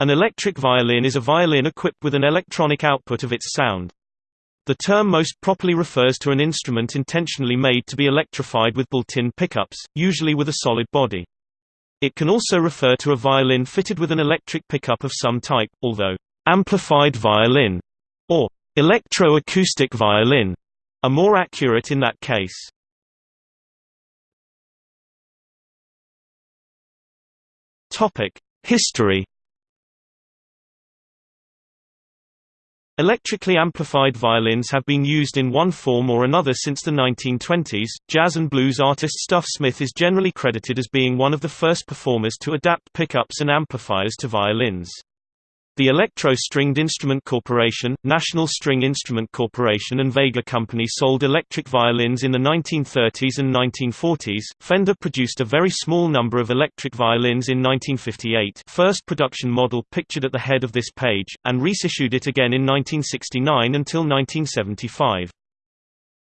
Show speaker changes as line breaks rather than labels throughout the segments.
An electric violin is a violin equipped with an electronic output of its sound. The term most properly refers to an instrument intentionally made to be electrified with built-in pickups, usually with a solid body. It can also refer to a violin fitted with an electric pickup of some type, although amplified violin or electro-acoustic violin are more accurate in that case. History Electrically amplified violins have been used in one form or another since the 1920s. Jazz and blues artist Stuff Smith is generally credited as being one of the first performers to adapt pickups and amplifiers to violins. The Electro Stringed Instrument Corporation, National String Instrument Corporation and Vega Company sold electric violins in the 1930s and 1940s. Fender produced a very small number of electric violins in 1958 first production model pictured at the head of this page, and reissued it again in 1969 until 1975.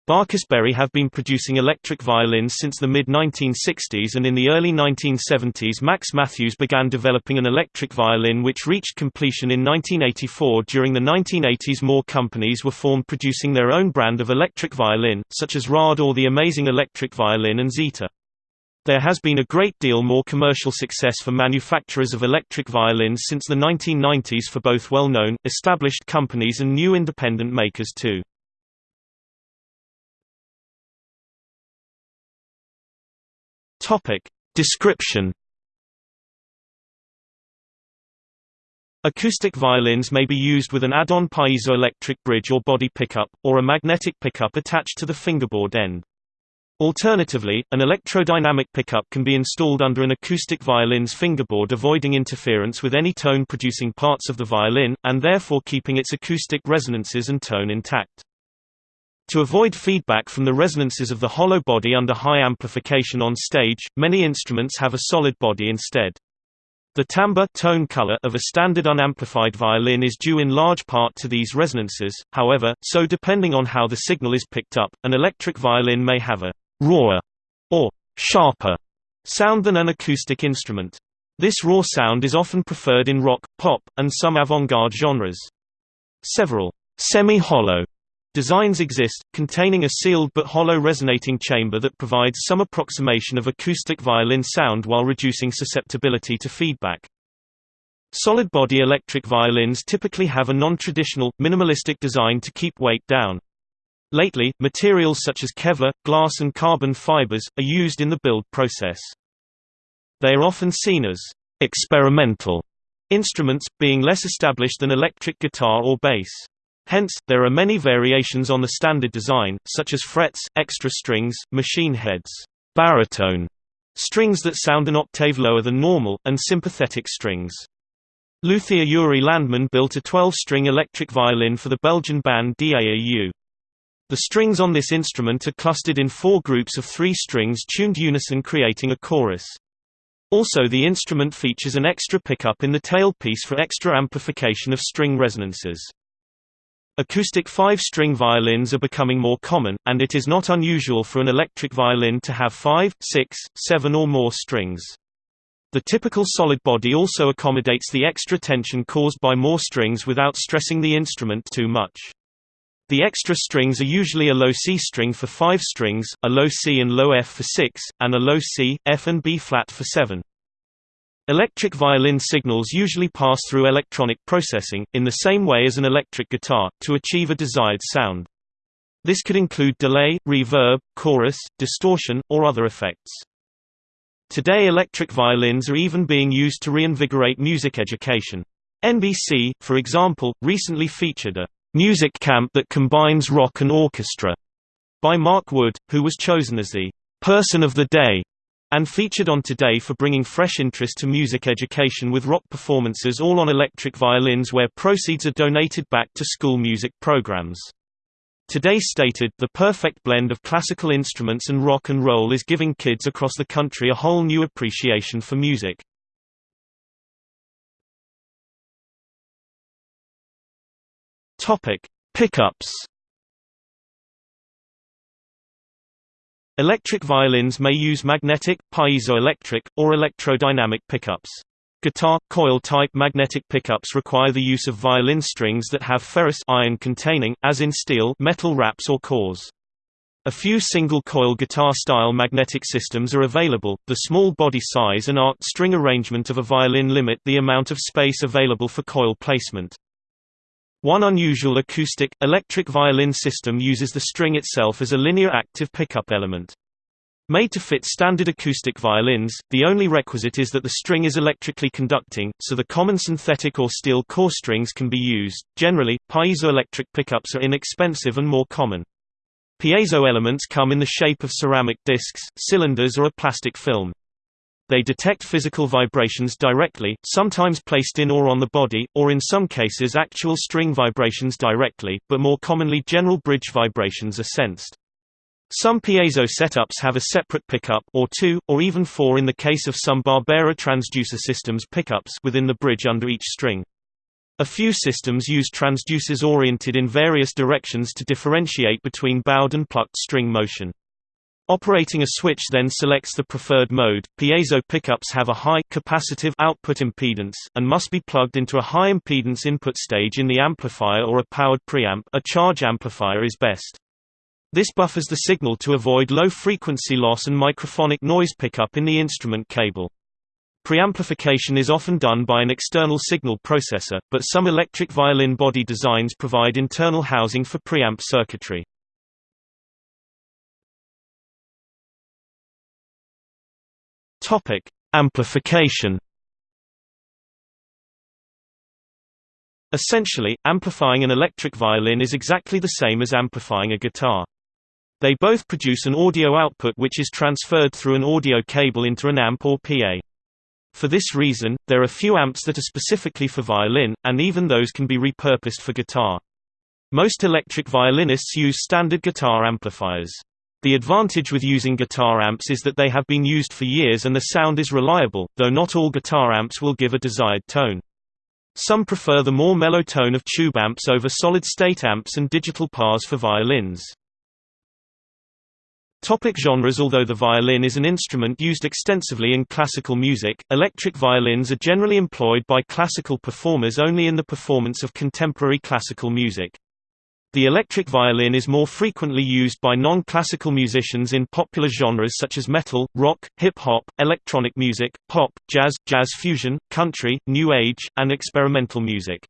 Berry have been producing electric violins since the mid-1960s and in the early 1970s Max Mathews began developing an electric violin which reached completion in 1984 During the 1980s more companies were formed producing their own brand of electric violin, such as Rad or the Amazing Electric Violin and Zeta. There has been a great deal more commercial success for manufacturers of electric violins since the 1990s for both well-known, established companies and new independent makers too. Topic. Description Acoustic violins may be used with an add-on piezoelectric bridge or body pickup, or a magnetic pickup attached to the fingerboard end. Alternatively, an electrodynamic pickup can be installed under an acoustic violin's fingerboard avoiding interference with any tone-producing parts of the violin, and therefore keeping its acoustic resonances and tone intact. To avoid feedback from the resonances of the hollow body under high amplification on stage, many instruments have a solid body instead. The timbre tone color of a standard unamplified violin is due in large part to these resonances, however, so depending on how the signal is picked up, an electric violin may have a «rawer» or «sharper» sound than an acoustic instrument. This raw sound is often preferred in rock, pop, and some avant-garde genres. Several «semi-hollow» Designs exist, containing a sealed but hollow resonating chamber that provides some approximation of acoustic violin sound while reducing susceptibility to feedback. Solid-body electric violins typically have a non-traditional, minimalistic design to keep weight down. Lately, materials such as Kevlar, glass and carbon fibers, are used in the build process. They are often seen as experimental instruments, being less established than electric guitar or bass. Hence, there are many variations on the standard design, such as frets, extra strings, machine heads, baritone strings that sound an octave lower than normal, and sympathetic strings. Luthier Yuri Landman built a 12-string electric violin for the Belgian band DAAU. The strings on this instrument are clustered in four groups of three strings tuned unison creating a chorus. Also the instrument features an extra pickup in the tailpiece for extra amplification of string resonances. Acoustic five-string violins are becoming more common, and it is not unusual for an electric violin to have five, six, seven or more strings. The typical solid body also accommodates the extra tension caused by more strings without stressing the instrument too much. The extra strings are usually a low C string for 5 strings, a low C and low F for 6, and a low C, F and B flat for 7. Electric violin signals usually pass through electronic processing, in the same way as an electric guitar, to achieve a desired sound. This could include delay, reverb, chorus, distortion, or other effects. Today electric violins are even being used to reinvigorate music education. NBC, for example, recently featured a music camp that combines rock and orchestra by Mark Wood, who was chosen as the person of the day and featured on Today for bringing fresh interest to music education with rock performances all on electric violins where proceeds are donated back to school music programs. Today stated, the perfect blend of classical instruments and rock and roll is giving kids across the country a whole new appreciation for music. Pickups Electric violins may use magnetic, piezoelectric, or electrodynamic pickups. Guitar coil-type magnetic pickups require the use of violin strings that have ferrous iron containing, as in steel, metal wraps or cores. A few single-coil guitar-style magnetic systems are available. The small body size and arced string arrangement of a violin limit the amount of space available for coil placement. One unusual acoustic, electric violin system uses the string itself as a linear active pickup element. Made to fit standard acoustic violins, the only requisite is that the string is electrically conducting, so the common synthetic or steel core strings can be used. Generally, piezoelectric pickups are inexpensive and more common. Piezo elements come in the shape of ceramic discs, cylinders or a plastic film. They detect physical vibrations directly, sometimes placed in or on the body, or in some cases actual string vibrations directly, but more commonly general bridge vibrations are sensed. Some piezo setups have a separate pickup or two, or even four in the case of some Barbera transducer systems pickups within the bridge under each string. A few systems use transducers oriented in various directions to differentiate between bowed and plucked string motion. Operating a switch then selects the preferred mode. Piezo pickups have a high capacitive output impedance and must be plugged into a high impedance input stage in the amplifier or a powered preamp. A charge amplifier is best. This buffers the signal to avoid low frequency loss and microphonic noise pickup in the instrument cable. Preamplification is often done by an external signal processor, but some electric violin body designs provide internal housing for preamp circuitry. Topic: Amplification. Essentially, amplifying an electric violin is exactly the same as amplifying a guitar. They both produce an audio output which is transferred through an audio cable into an amp or PA. For this reason, there are few amps that are specifically for violin, and even those can be repurposed for guitar. Most electric violinists use standard guitar amplifiers. The advantage with using guitar amps is that they have been used for years and the sound is reliable, though not all guitar amps will give a desired tone. Some prefer the more mellow tone of tube amps over solid-state amps and digital pars for violins. Topic genres Although the violin is an instrument used extensively in classical music, electric violins are generally employed by classical performers only in the performance of contemporary classical music. The electric violin is more frequently used by non-classical musicians in popular genres such as metal, rock, hip-hop, electronic music, pop, jazz, jazz fusion, country, new age, and experimental music.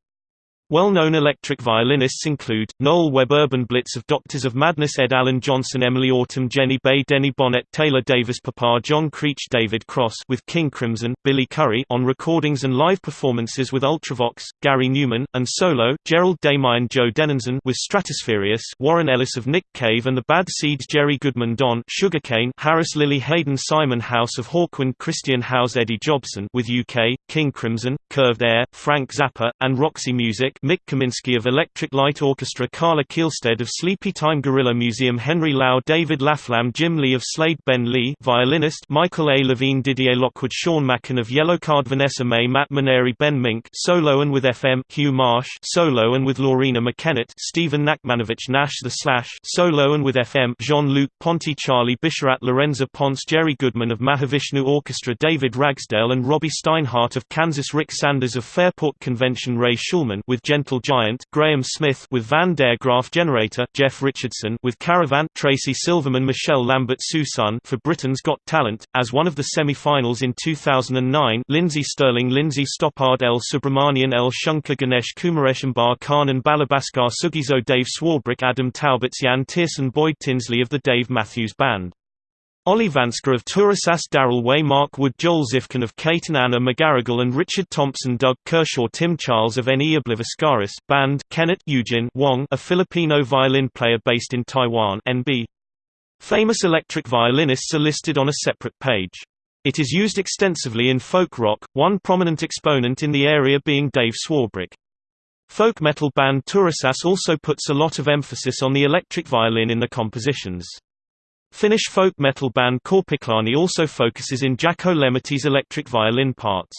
Well-known electric violinists include, Noel Webb Urban Blitz of Doctors of Madness Ed Alleyne-Johnson Emily Autumn Jenny Bae Denny Bonnet Taylor Davis Papa John Creach David Cross with King Crimson, Billy Currie on recordings and live performances with Ultravox, Gary Numan, and solo, Gerald Damien Joe Deninzon with Stratospheerius Warren Ellis of Nick Cave and the Bad Seeds Jerry Goodman Don Sugarcane Harris Lili Haydn Simon House of Hawkwind Christian House Eddie Jobson with UK, King Crimson, Curved Air, Frank Zappa, and Roxy Music Mik Kaminski of Electric Light Orchestra Carla Kihlstedt of Sleepy Time Gorilla Museum Henry Lau David Laflamme Jim Lea of Slade Ben Lee violinist Michael A. Levine Didier Lockwood Sean Mackin of Yellowcard Vanessa-Mae Matt Maneri Ben Mink solo and with FM Hugh Marsh solo and with Loreena McKennitt Stephen Nachmanovitch Nash The Slash solo and with FM Jean-Luc Ponty Charlie Bisharat Lorenza Ponce Jerry Goodman of Mahavishnu Orchestra David Ragsdale and Robbie Steinhardt of Kansas Ric Sanders of Fairport Convention Ray Shulman with Gentle Giant, Graham Smith with Van der Graaf Generator, Jeff Richardson with Caravan, Tracy Silverman, Michelle Lambert Susan for Britain's Got Talent, as one of the semi-finals in 2009. Lindsey Stirling Linzi Stoppard, L. Subramaniam, L. Shankar Ganesh Kumareshimbar Khan and Balabhaskar Sugizo, Dave Swarbrick, Adam Talbot, Yann Tiersen, Boyd Tinsley of the Dave Matthews Band. Olli Vänskä of Turisas Daryl Way Mark Wood Joel Zifkin of and Anna McGarrigle and Richard Thompson Doug Kershaw Tim Charles of Eni Obliviscaris Band Kenneth Eugene Wong a Filipino violin player based in Taiwan NB. Famous electric violinists are listed on a separate page. It is used extensively in folk rock, one prominent exponent in the area being Dave Swarbrick. Folk metal band Turisas also puts a lot of emphasis on the electric violin in the compositions. Finnish folk metal band Korpiklaani also focuses in Jaakko Lemmetty's electric violin parts.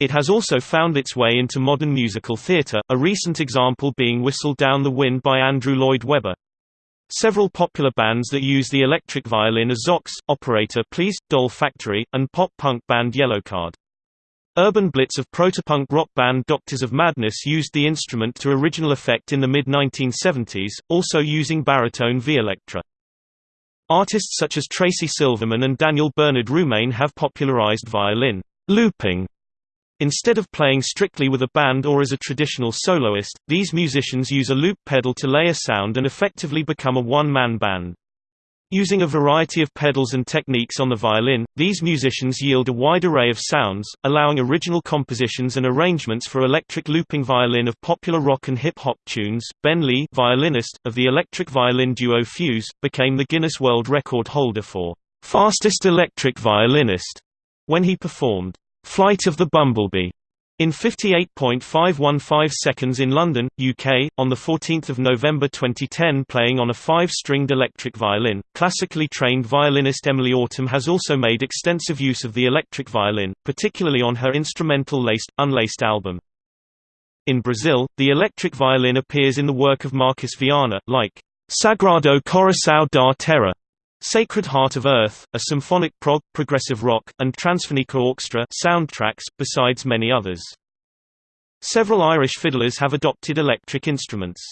It has also found its way into modern musical theatre, a recent example being Whistle Down the Wind by Andrew Lloyd Webber. Several popular bands that use the electric violin are Zox, Operator Please, Doll Factory, and pop-punk band Yellowcard. Urban Blitz of protopunk rock band Doctors of Madness used the instrument to original effect in the mid-1970s, also using baritone V-electra. Artists such as Tracy Silverman and Daniel Bernard Roumain have popularized violin looping. Instead of playing strictly with a band or as a traditional soloist, these musicians use a loop pedal to layer sound and effectively become a one-man band. Using a variety of pedals and techniques on the violin, these musicians yield a wide array of sounds, allowing original compositions and arrangements for electric looping violin of popular rock and hip-hop tunes. Ben Lee, violinist, of the electric violin duo Fuse, became the Guinness World Record holder for fastest electric violinist when he performed Flight of the Bumblebee in 58.515 seconds in London, UK, on 14 November 2010 playing on a five-stringed electric violin, classically trained violinist Emily Autumn has also made extensive use of the electric violin, particularly on her instrumental Laced, Unlaced album. In Brazil, the electric violin appears in the work of Marcus Viana, like Sagrado Coração da Terra, Sacred Heart of Earth, a symphonic prog, progressive rock, and Transfonica Orchestra soundtracks, besides many others. Several Irish fiddlers have adopted electric instruments.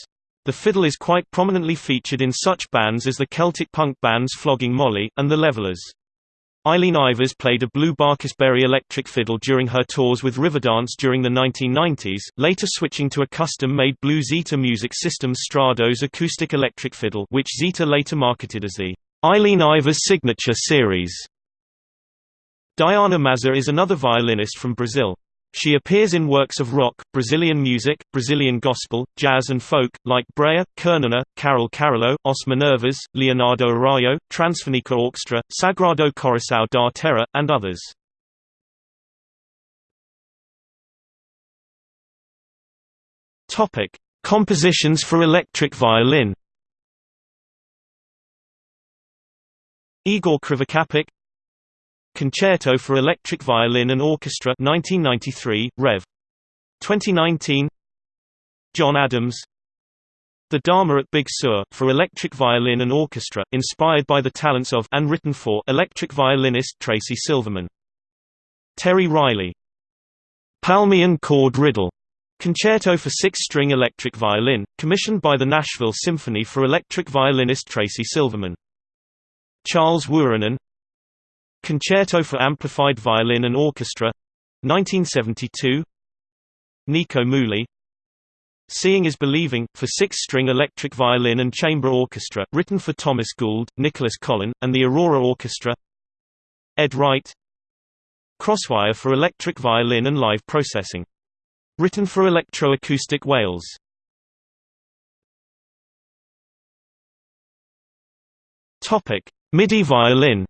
The fiddle is quite prominently featured in such bands as the Celtic punk bands Flogging Molly, and the Levellers. Eileen Ivers played a blue Barcus-Berry electric fiddle during her tours with Riverdance during the 1990s, later switching to a custom-made blue Zeta Music Systems Strados acoustic electric fiddle which Zeta later marketed as the Eileen Ivers Signature Series. Diana Maza is another violinist from Brazil. She appears in works of rock, Brazilian music, Brazilian gospel, jazz and folk, like Breya, Kernana, Carol Carollo, Os Minervas, Leonardo Araujo, Transfonica Orchestra, Sagrado Coração da Terra, and others. Compositions for electric violin. Igor Krivokapik Concerto for Electric Violin and Orchestra 1993, Rev. 2019 John Adams The Dharma at Big Sur, for electric violin and orchestra, inspired by the talents of and written for electric violinist Tracy Silverman. Terry Riley Palmian Chord Ryddle Concerto for six-string electric violin, commissioned by the Nashville Symphony for electric violinist Tracy Silverman. Charles Wuorinen Concerto for Amplified Violin and Orchestra 1972 Nico Muhly Seeing is Believing, for six-string electric violin and chamber orchestra, written for Thomas Gould, Nicholas Collon, and the Aurora Orchestra Ed Wright Crosswire for electric violin and live processing. Written for electroacoustic Wales. Topic: MIDI violin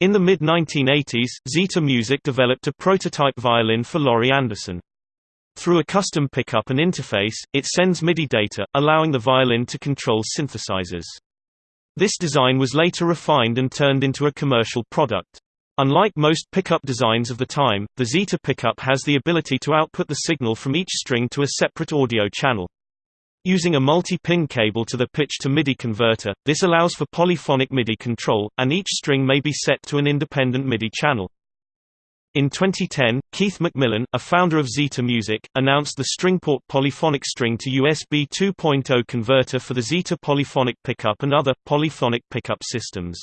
In the mid-1980s, Zeta Music developed a prototype violin for Laurie Anderson. Through a custom pickup and interface, it sends MIDI data, allowing the violin to control synthesizers. This design was later refined and turned into a commercial product. Unlike most pickup designs of the time, the Zeta pickup has the ability to output the signal from each string to a separate audio channel. Using a multi-pin cable to the pitch-to-MIDI converter, this allows for polyphonic MIDI control, and each string may be set to an independent MIDI channel. In 2010, Keith McMillen, a founder of Zeta Music, announced the Stringport polyphonic string to USB 2.0 converter for the Zeta polyphonic pickup and other, polyphonic pickup systems.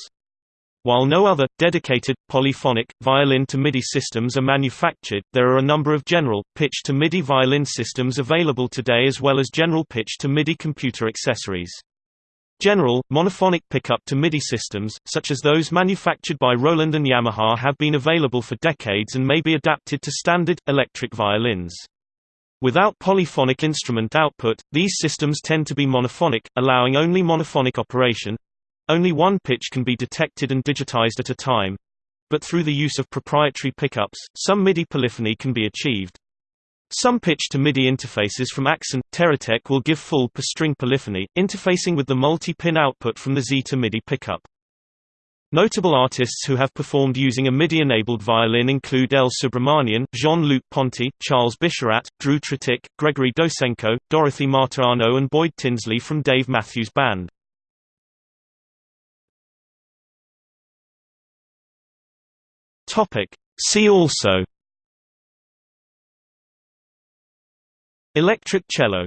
While no other, dedicated, polyphonic, violin-to-MIDI systems are manufactured, there are a number of general, pitch-to-MIDI violin systems available today as well as general pitch-to-MIDI computer accessories. General, monophonic pickup-to-MIDI systems, such as those manufactured by Roland and Yamaha have been available for decades and may be adapted to standard, electric violins. Without polyphonic instrument output, these systems tend to be monophonic, allowing only monophonic operation, only one pitch can be detected and digitized at a time. But through the use of proprietary pickups, some MIDI polyphony can be achieved. Some pitch-to-MIDI interfaces from Axon, Terratec will give full per-string polyphony, interfacing with the multi-pin output from the Zeta MIDI pickup. Notable artists who have performed using a MIDI-enabled violin include El Subramaniam, Jean-Luc Ponty, Charles Bisharat, Drew Tretick, Gregory Dosenko, Dorothy Martirano and Boyd Tinsley from Dave Matthews Band. Topic. See also Electric cello